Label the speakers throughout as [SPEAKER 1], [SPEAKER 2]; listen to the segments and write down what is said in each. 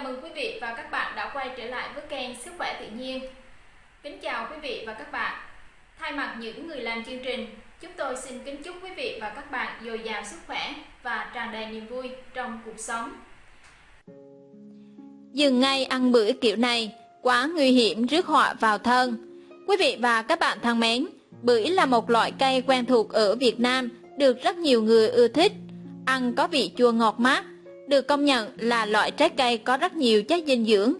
[SPEAKER 1] Chào mừng quý vị và các bạn đã quay trở lại với kênh Sức khỏe tự nhiên. Kính chào quý vị và các bạn. Thay mặt những người làm chương trình, chúng tôi xin kính chúc quý vị và các bạn dồi dào sức khỏe và tràn đầy niềm vui trong cuộc sống.
[SPEAKER 2] Dừng ngay ăn bữa kiểu này, quá nguy hiểm rước họa vào thân. Quý vị và các bạn thân mến, bưởi là một loại cây quen thuộc ở Việt Nam, được rất nhiều người ưa thích. Ăn có vị chua ngọt mát, được công nhận là loại trái cây có rất nhiều chất dinh dưỡng.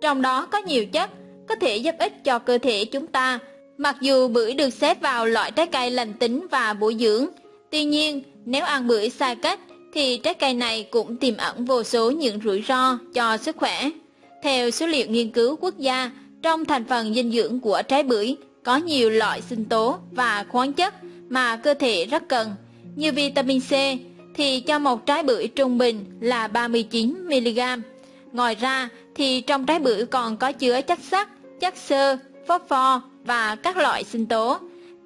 [SPEAKER 2] Trong đó có nhiều chất có thể giúp ích cho cơ thể chúng ta. Mặc dù bưởi được xếp vào loại trái cây lành tính và bổ dưỡng, tuy nhiên nếu ăn bưởi sai cách thì trái cây này cũng tiềm ẩn vô số những rủi ro cho sức khỏe. Theo số liệu nghiên cứu quốc gia, trong thành phần dinh dưỡng của trái bưởi có nhiều loại sinh tố và khoáng chất mà cơ thể rất cần, như vitamin C, thì cho một trái bưởi trung bình là 39mg. Ngoài ra thì trong trái bưởi còn có chứa chất sắt, chất xơ, phốt pho và các loại sinh tố.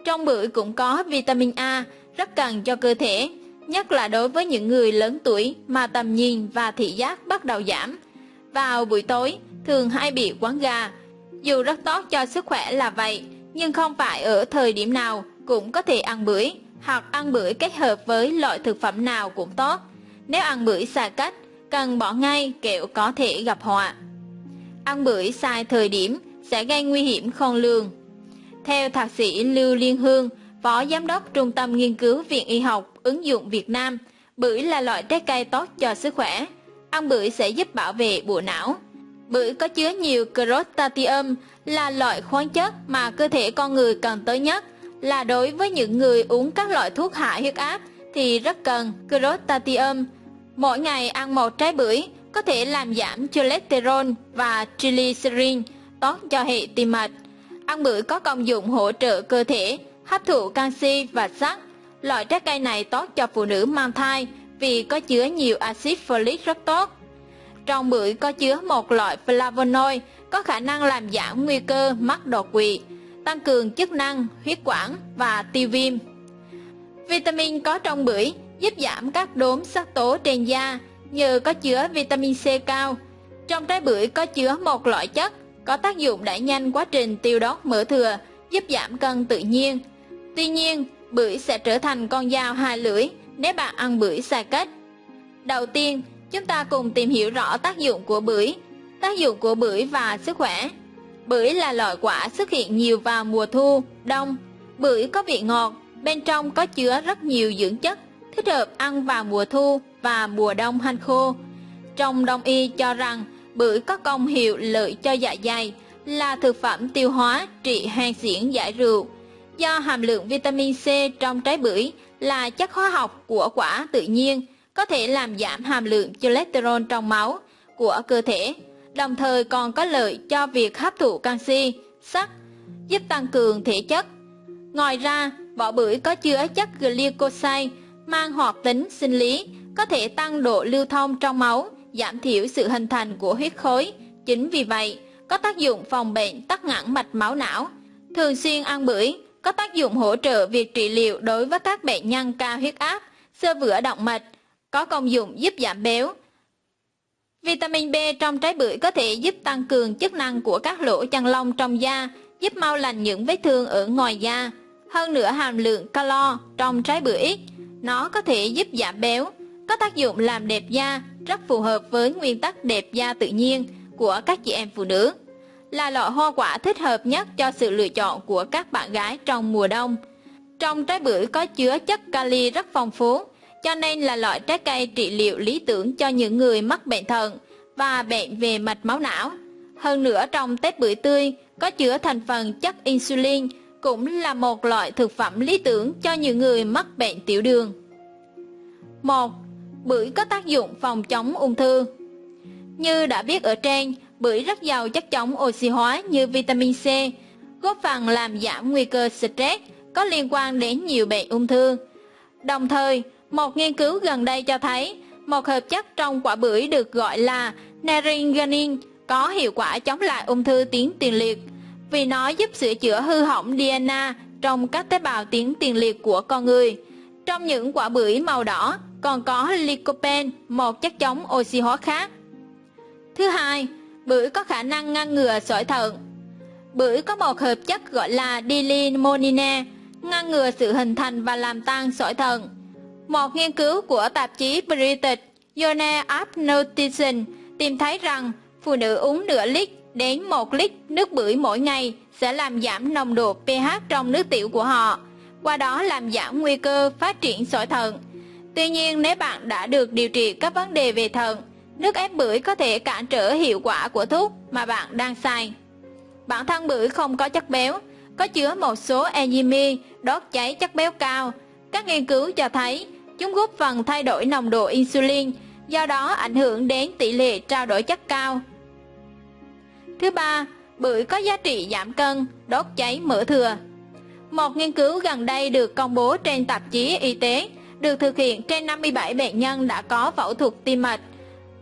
[SPEAKER 2] Trong bưởi cũng có vitamin A rất cần cho cơ thể, nhất là đối với những người lớn tuổi mà tầm nhìn và thị giác bắt đầu giảm. Vào buổi tối, thường hay bị quán gà. Dù rất tốt cho sức khỏe là vậy, nhưng không phải ở thời điểm nào cũng có thể ăn bưởi hoặc ăn bưởi kết hợp với loại thực phẩm nào cũng tốt. Nếu ăn bưởi sai cách, cần bỏ ngay kẹo có thể gặp họa. Ăn bưởi sai thời điểm sẽ gây nguy hiểm khôn lường. Theo thạc sĩ Lưu Liên Hương, Phó Giám đốc Trung tâm Nghiên cứu Viện Y học ứng dụng Việt Nam, bưởi là loại trái cây tốt cho sức khỏe. Ăn bưởi sẽ giúp bảo vệ bộ não. Bưởi có chứa nhiều crotatium là loại khoáng chất mà cơ thể con người cần tới nhất là đối với những người uống các loại thuốc hạ huyết áp thì rất cần glutathione. Mỗi ngày ăn một trái bưởi có thể làm giảm cholesterol và triglycerin, tốt cho hệ tim mạch. Ăn bưởi có công dụng hỗ trợ cơ thể hấp thụ canxi và sắt. Loại trái cây này tốt cho phụ nữ mang thai vì có chứa nhiều axit folic rất tốt. Trong bưởi có chứa một loại flavonoid có khả năng làm giảm nguy cơ mắc đột quỵ tăng cường chức năng, huyết quản và tiêu viêm. Vitamin có trong bưởi giúp giảm các đốm sắc tố trên da nhờ có chứa vitamin C cao. Trong trái bưởi có chứa một loại chất có tác dụng đẩy nhanh quá trình tiêu đốt mỡ thừa, giúp giảm cân tự nhiên. Tuy nhiên, bưởi sẽ trở thành con dao hai lưỡi nếu bạn ăn bưởi sai cách. Đầu tiên, chúng ta cùng tìm hiểu rõ tác dụng của bưởi, tác dụng của bưởi và sức khỏe. Bưởi là loại quả xuất hiện nhiều vào mùa thu, đông. Bưởi có vị ngọt, bên trong có chứa rất nhiều dưỡng chất, thích hợp ăn vào mùa thu và mùa đông hanh khô. Trong đông y cho rằng bưởi có công hiệu lợi cho dạ dày, là thực phẩm tiêu hóa trị hen xiển giải rượu. Do hàm lượng vitamin C trong trái bưởi là chất hóa học của quả tự nhiên, có thể làm giảm hàm lượng cholesterol trong máu của cơ thể đồng thời còn có lợi cho việc hấp thụ canxi, sắt, giúp tăng cường thể chất. Ngoài ra, vỏ bưởi có chứa chất glycoside mang hoạt tính sinh lý, có thể tăng độ lưu thông trong máu, giảm thiểu sự hình thành của huyết khối. Chính vì vậy, có tác dụng phòng bệnh tắc nghẽn mạch máu não. Thường xuyên ăn bưởi có tác dụng hỗ trợ việc trị liệu đối với các bệnh nhân cao huyết áp, sơ vữa động mạch, có công dụng giúp giảm béo, Vitamin B trong trái bưởi có thể giúp tăng cường chức năng của các lỗ chân lông trong da, giúp mau lành những vết thương ở ngoài da. Hơn nữa hàm lượng calo trong trái bưởi ít, nó có thể giúp giảm béo, có tác dụng làm đẹp da, rất phù hợp với nguyên tắc đẹp da tự nhiên của các chị em phụ nữ. Là loại hoa quả thích hợp nhất cho sự lựa chọn của các bạn gái trong mùa đông. Trong trái bưởi có chứa chất kali rất phong phú, cho nên là loại trái cây trị liệu lý tưởng cho những người mắc bệnh thận và bệnh về mạch máu não. Hơn nữa trong tép bưởi tươi có chứa thành phần chất insulin cũng là một loại thực phẩm lý tưởng cho những người mắc bệnh tiểu đường. 1. Bưởi có tác dụng phòng chống ung thư Như đã biết ở trên, bưởi rất giàu chất chống oxy hóa như vitamin C, góp phần làm giảm nguy cơ stress có liên quan đến nhiều bệnh ung thư. Đồng thời, một nghiên cứu gần đây cho thấy, một hợp chất trong quả bưởi được gọi là naringenin có hiệu quả chống lại ung thư tuyến tiền liệt, vì nó giúp sửa chữa hư hỏng DNA trong các tế bào tuyến tiền liệt của con người. Trong những quả bưởi màu đỏ còn có lycopene, một chất chống oxy hóa khác. Thứ hai, bưởi có khả năng ngăn ngừa sỏi thận. Bưởi có một hợp chất gọi là dilimonine, ngăn ngừa sự hình thành và làm tan sỏi thận. Một nghiên cứu của tạp chí British Journal of Nutrition tìm thấy rằng phụ nữ uống nửa lít đến 1 lít nước bưởi mỗi ngày sẽ làm giảm nồng độ pH trong nước tiểu của họ, qua đó làm giảm nguy cơ phát triển sỏi thận. Tuy nhiên, nếu bạn đã được điều trị các vấn đề về thận, nước ép bưởi có thể cản trở hiệu quả của thuốc mà bạn đang xài. Bản thân bưởi không có chất béo, có chứa một số enzyme đốt cháy chất béo cao. Các nghiên cứu cho thấy chúng góp phần thay đổi nồng độ insulin, do đó ảnh hưởng đến tỷ lệ trao đổi chất cao. Thứ ba, bưởi có giá trị giảm cân, đốt cháy mỡ thừa. Một nghiên cứu gần đây được công bố trên tạp chí y tế được thực hiện trên 57 bệnh nhân đã có phẫu thuật tim mạch.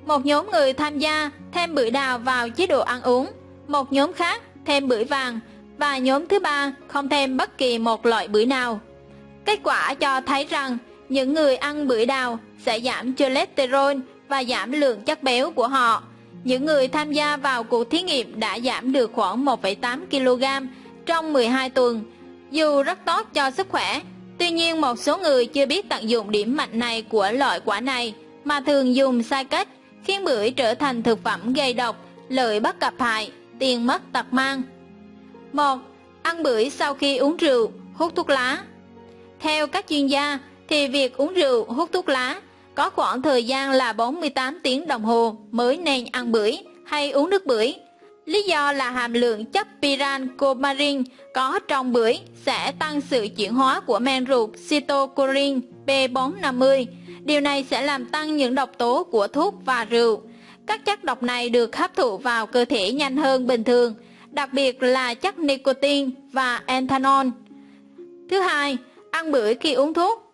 [SPEAKER 2] Một nhóm người tham gia thêm bưởi đào vào chế độ ăn uống, một nhóm khác thêm bưởi vàng và nhóm thứ ba không thêm bất kỳ một loại bưởi nào. Kết quả cho thấy rằng những người ăn bưởi đào sẽ giảm cholesterol và giảm lượng chất béo của họ. Những người tham gia vào cuộc thí nghiệm đã giảm được khoảng 1,8 kg trong 12 tuần, dù rất tốt cho sức khỏe. Tuy nhiên một số người chưa biết tận dụng điểm mạnh này của loại quả này mà thường dùng sai cách, khiến bưởi trở thành thực phẩm gây độc, lợi bất cập hại, tiền mất tật mang. 1. Ăn bưởi sau khi uống rượu, hút thuốc lá. Theo các chuyên gia, thì việc uống rượu, hút thuốc lá có khoảng thời gian là 48 tiếng đồng hồ mới nên ăn bưởi hay uống nước bưởi. Lý do là hàm lượng chất pirancomarin có trong bưởi sẽ tăng sự chuyển hóa của men ruột cytochrome P450. Điều này sẽ làm tăng những độc tố của thuốc và rượu. Các chất độc này được hấp thụ vào cơ thể nhanh hơn bình thường, đặc biệt là chất nicotine và ethanol. Thứ hai, ăn bưởi khi uống thuốc.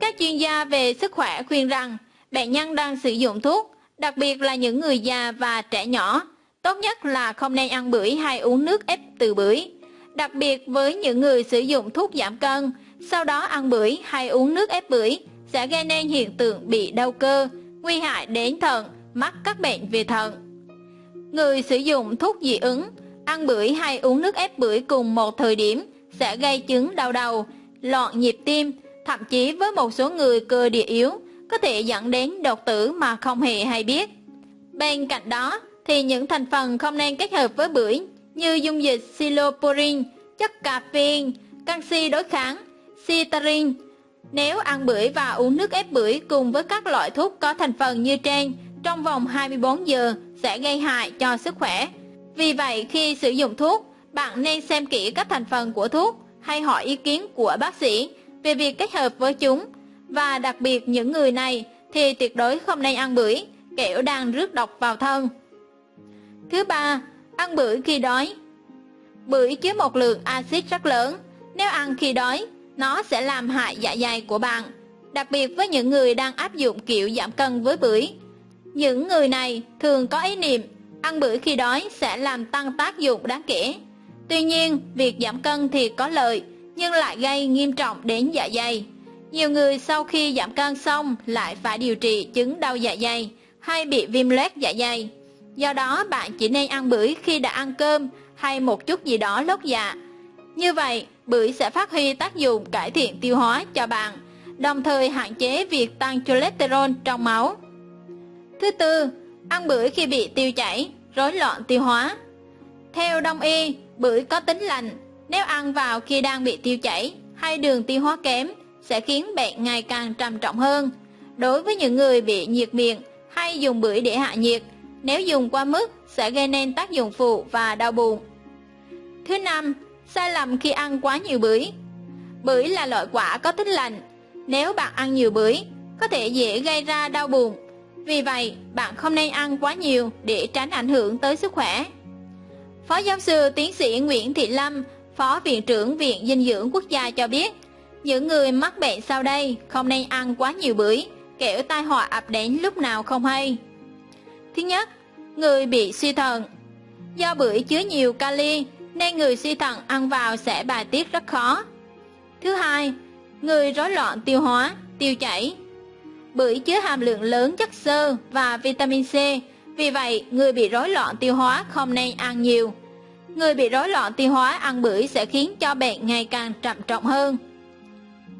[SPEAKER 2] Các chuyên gia về sức khỏe khuyên rằng bệnh nhân đang sử dụng thuốc, đặc biệt là những người già và trẻ nhỏ, tốt nhất là không nên ăn bưởi hay uống nước ép từ bưởi. Đặc biệt với những người sử dụng thuốc giảm cân, sau đó ăn bưởi hay uống nước ép bưởi sẽ gây nên hiện tượng bị đau cơ, nguy hại đến thận, mắc các bệnh về thận. Người sử dụng thuốc dị ứng, ăn bưởi hay uống nước ép bưởi cùng một thời điểm sẽ gây chứng đau đầu, loạn nhịp tim, thậm chí với một số người cơ địa yếu có thể dẫn đến đột tử mà không hề hay biết. Bên cạnh đó thì những thành phần không nên kết hợp với bưởi như dung dịch siloporin, chất caffeine, canxi đối kháng, citarin. Nếu ăn bưởi và uống nước ép bưởi cùng với các loại thuốc có thành phần như trên trong vòng 24 giờ sẽ gây hại cho sức khỏe. Vì vậy khi sử dụng thuốc, bạn nên xem kỹ các thành phần của thuốc hay hỏi ý kiến của bác sĩ về việc kết hợp với chúng và đặc biệt những người này thì tuyệt đối không nên ăn bưởi, kẻo đang rước độc vào thân. Thứ ba, ăn bưởi khi đói. Bưởi chứa một lượng axit rất lớn, nếu ăn khi đói, nó sẽ làm hại dạ dày của bạn, đặc biệt với những người đang áp dụng kiểu giảm cân với bưởi. Những người này thường có ý niệm ăn bưởi khi đói sẽ làm tăng tác dụng đáng kể. Tuy nhiên, việc giảm cân thì có lợi, nhưng lại gây nghiêm trọng đến dạ dày. Nhiều người sau khi giảm cân xong lại phải điều trị chứng đau dạ dày hay bị viêm loét dạ dày. Do đó bạn chỉ nên ăn bưởi khi đã ăn cơm hay một chút gì đó lót dạ. Như vậy, bưởi sẽ phát huy tác dụng cải thiện tiêu hóa cho bạn, đồng thời hạn chế việc tăng cholesterol trong máu. Thứ tư, ăn bưởi khi bị tiêu chảy, rối loạn tiêu hóa. Theo đông y, bưởi có tính lành, nếu ăn vào khi đang bị tiêu chảy hay đường tiêu hóa kém sẽ khiến bệnh ngày càng trầm trọng hơn. Đối với những người bị nhiệt miệng hay dùng bưởi để hạ nhiệt, nếu dùng qua mức sẽ gây nên tác dụng phụ và đau bụng. Thứ năm, sai lầm khi ăn quá nhiều bưởi. Bưởi là loại quả có tính lạnh nếu bạn ăn nhiều bưởi có thể dễ gây ra đau bụng. Vì vậy, bạn không nên ăn quá nhiều để tránh ảnh hưởng tới sức khỏe. Phó giáo sư tiến sĩ Nguyễn Thị Lâm, Phó Viện trưởng Viện Dinh dưỡng Quốc gia cho biết, những người mắc bệnh sau đây không nên ăn quá nhiều bưởi, kẻo tai họa ập đến lúc nào không hay. Thứ nhất, người bị suy thận. Do bưởi chứa nhiều kali nên người suy thận ăn vào sẽ bài tiết rất khó. Thứ hai, người rối loạn tiêu hóa, tiêu chảy. Bưởi chứa hàm lượng lớn chất xơ và vitamin C, Vì vậy, người bị rối loạn tiêu hóa không nên ăn nhiều. Người bị rối loạn tiêu hóa ăn bưởi sẽ khiến cho bệnh ngày càng trầm trọng hơn.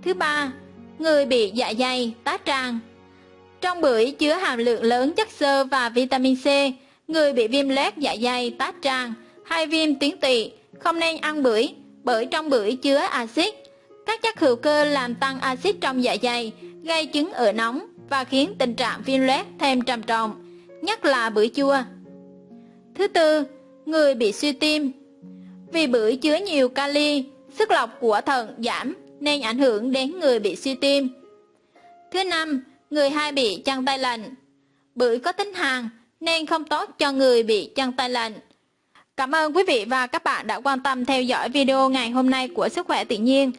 [SPEAKER 2] Thứ ba, người bị dạ dày, tá tràng. Trong bưởi chứa hàm lượng lớn chất xơ và vitamin C, người bị viêm loét dạ dày, tá tràng hay viêm tuyến tỵ không nên ăn bưởi bởi trong bưởi chứa axit. Các chất hữu cơ làm tăng axit trong dạ dày, gây chứng ở nóng và khiến tình trạng viêm loét thêm trầm trọng, nhất là bưởi chua. Thứ tư, người bị suy tim. Vì bưởi chứa nhiều kali, sức lọc của thận giảm nên ảnh hưởng đến người bị suy tim. Thứ năm, người hay bị chân tay lạnh. Bưởi có tính hàn nên không tốt cho người bị chân tay lạnh. Cảm ơn quý vị và các bạn đã quan tâm theo dõi video ngày hôm nay của Sức khỏe tự nhiên.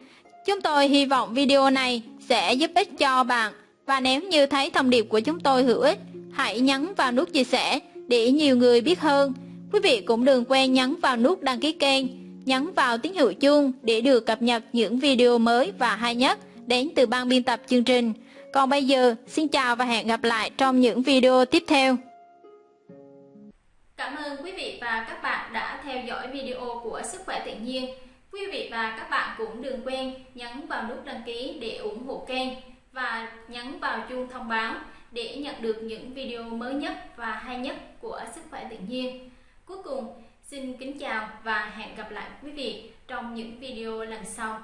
[SPEAKER 2] Chúng tôi hy vọng video này sẽ giúp ích cho bạn và nếu như thấy thông điệp của chúng tôi hữu ích, hãy nhấn vào nút chia sẻ để nhiều người biết hơn. Quý vị cũng đừng quên nhấn vào nút đăng ký kênh, nhấn vào tín hiệu chuông để được cập nhật những video mới và hay nhất đến từ ban biên tập chương trình. Còn bây giờ, xin chào và hẹn gặp lại trong những video tiếp theo.
[SPEAKER 1] Cảm ơn quý vị và các bạn đã theo dõi video của Sức khỏe tự nhiên. Quý vị và các bạn cũng đừng quên nhấn vào nút đăng ký để ủng hộ kênh và nhấn vào chuông thông báo để nhận được những video mới nhất và hay nhất của Sức khỏe tự nhiên. Cuối cùng, xin kính chào và hẹn gặp lại quý vị trong những video lần sau.